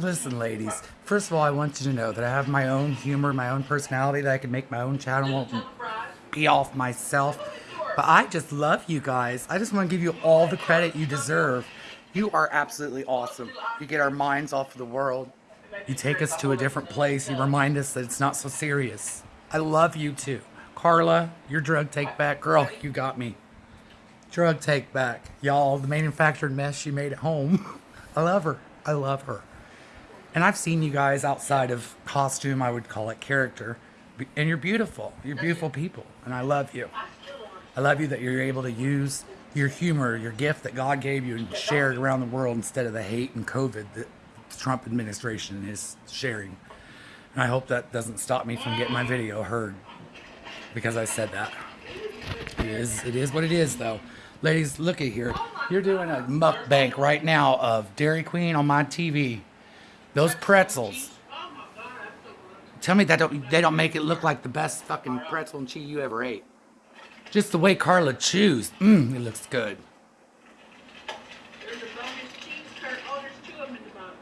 Listen, ladies. First of all, I want you to know that I have my own humor, my own personality, that I can make my own channel and be off myself. But I just love you guys. I just want to give you all the credit you deserve. You are absolutely awesome. You get our minds off of the world. You take us to a different place. You remind us that it's not so serious. I love you too. Carla, your drug take back. Girl, you got me. Drug take back. Y'all, the manufactured mess she made at home. I love her. I love her. And I've seen you guys outside of costume, I would call it character. And you're beautiful. You're beautiful people. And I love you. I love you that you're able to use your humor, your gift that God gave you, and share it around the world instead of the hate and COVID that the Trump administration is sharing. And I hope that doesn't stop me from getting my video heard because I said that. It is, it is what it is, though. Ladies, look at here. You're doing a mukbang right now of Dairy Queen on my TV. Those pretzels. Tell me that don't, they don't make it look like the best fucking pretzel and cheese you ever ate. Just the way Carla chews. Mmm, it looks good. There's a bonus cheese curd. Oh, there's two of them in the box.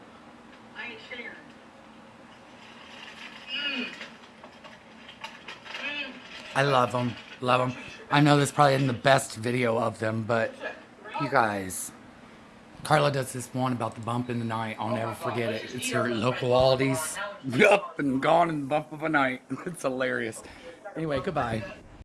I ain't sharing. Mmm. I love them. Love them. I know this probably isn't the best video of them, but you guys. Carla does this one about the bump in the night. I'll never forget it. It's her local Aldi's. Up and gone in the bump of a night. It's hilarious. Anyway, goodbye.